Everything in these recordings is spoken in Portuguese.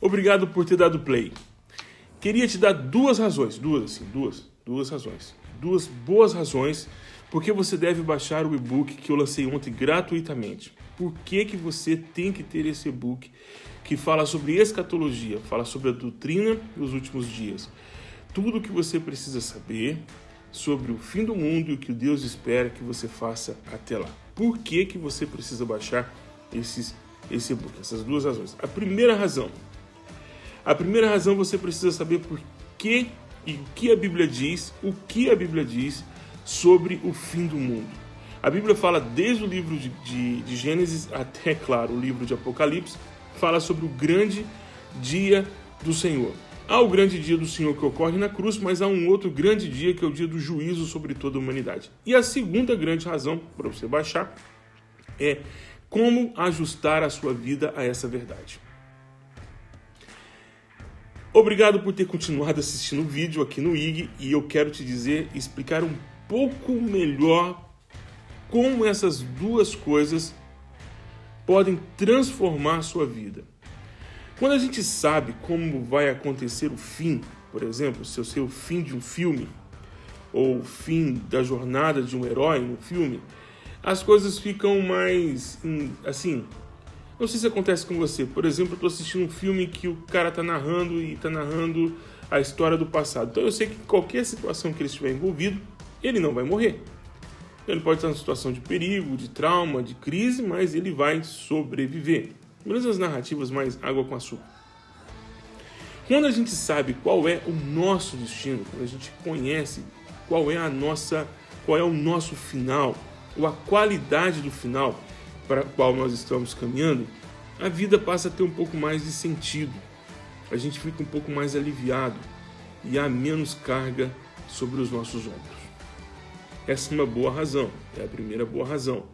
Obrigado por ter dado play. Queria te dar duas razões, duas assim, duas, duas razões. Duas boas razões porque você deve baixar o e-book que eu lancei ontem gratuitamente. Por que, que você tem que ter esse e-book que fala sobre escatologia, fala sobre a doutrina dos últimos dias. Tudo o que você precisa saber sobre o fim do mundo e o que Deus espera que você faça até lá. Por que, que você precisa baixar esses, esse e-book? Essas duas razões. A primeira razão. A primeira razão você precisa saber por que e o que a Bíblia diz, o que a Bíblia diz sobre o fim do mundo. A Bíblia fala desde o livro de, de, de Gênesis até, claro, o livro de Apocalipse, fala sobre o grande dia do Senhor. Há o grande dia do Senhor que ocorre na cruz, mas há um outro grande dia que é o dia do juízo sobre toda a humanidade. E a segunda grande razão para você baixar é como ajustar a sua vida a essa verdade. Obrigado por ter continuado assistindo o vídeo aqui no IG e eu quero te dizer, explicar um pouco melhor como essas duas coisas podem transformar a sua vida. Quando a gente sabe como vai acontecer o fim, por exemplo, se eu sei o fim de um filme, ou o fim da jornada de um herói no filme, as coisas ficam mais assim. Não sei se acontece com você. Por exemplo, eu estou assistindo um filme que o cara está narrando e está narrando a história do passado. Então eu sei que qualquer situação que ele estiver envolvido, ele não vai morrer. Ele pode estar em situação de perigo, de trauma, de crise, mas ele vai sobreviver. Menos as narrativas mais água com açúcar. Quando a gente sabe qual é o nosso destino, quando a gente conhece qual é a nossa, qual é o nosso final, ou a qualidade do final para o qual nós estamos caminhando, a vida passa a ter um pouco mais de sentido. A gente fica um pouco mais aliviado e há menos carga sobre os nossos ombros. Essa é uma boa razão, é a primeira boa razão.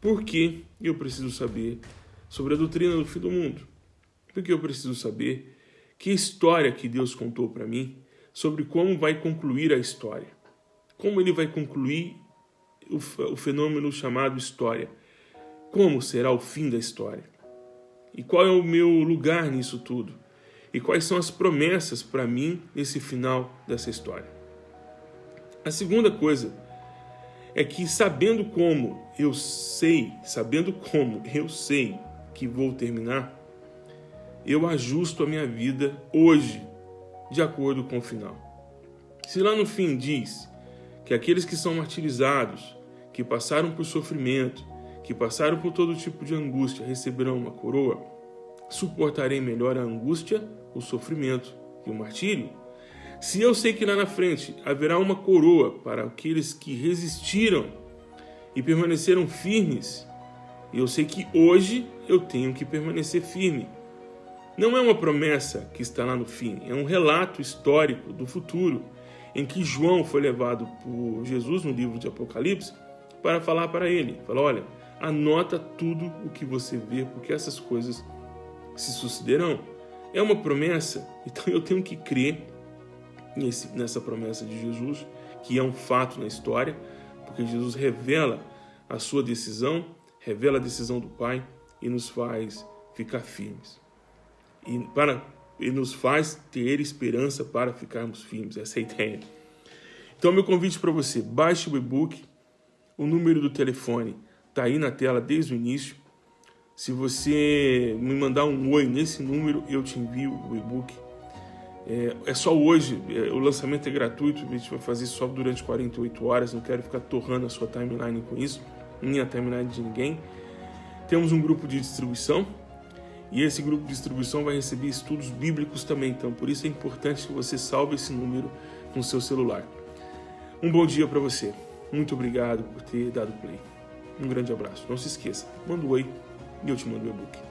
Por que eu preciso saber sobre a doutrina do fim do mundo? Porque eu preciso saber que história que Deus contou para mim sobre como vai concluir a história. Como ele vai concluir o fenômeno chamado história. Como será o fim da história? E qual é o meu lugar nisso tudo? E quais são as promessas para mim nesse final dessa história? A segunda coisa é que sabendo como eu sei, sabendo como eu sei que vou terminar, eu ajusto a minha vida hoje de acordo com o final. Se lá no fim diz que aqueles que são martirizados, que passaram por sofrimento, que passaram por todo tipo de angústia, receberão uma coroa, suportarei melhor a angústia, o sofrimento e o martírio se eu sei que lá na frente haverá uma coroa para aqueles que resistiram e permaneceram firmes, eu sei que hoje eu tenho que permanecer firme. Não é uma promessa que está lá no fim, é um relato histórico do futuro em que João foi levado por Jesus no livro de Apocalipse para falar para ele, falar, olha, anota tudo o que você vê, porque essas coisas se sucederão. É uma promessa, então eu tenho que crer nesse, nessa promessa de Jesus, que é um fato na história, porque Jesus revela a sua decisão, revela a decisão do Pai e nos faz ficar firmes. E, para, e nos faz ter esperança para ficarmos firmes. Essa é a ideia. Então, meu convite para você, baixe o e-book, o número do telefone está aí na tela desde o início. Se você me mandar um oi nesse número, eu te envio o e-book é, é só hoje, é, o lançamento é gratuito, a gente vai fazer só durante 48 horas, não quero ficar torrando a sua timeline com isso, nem a timeline de ninguém. Temos um grupo de distribuição, e esse grupo de distribuição vai receber estudos bíblicos também, então por isso é importante que você salve esse número no seu celular. Um bom dia para você. Muito obrigado por ter dado play. Um grande abraço. Não se esqueça, manda um oi e eu te mando o e-book.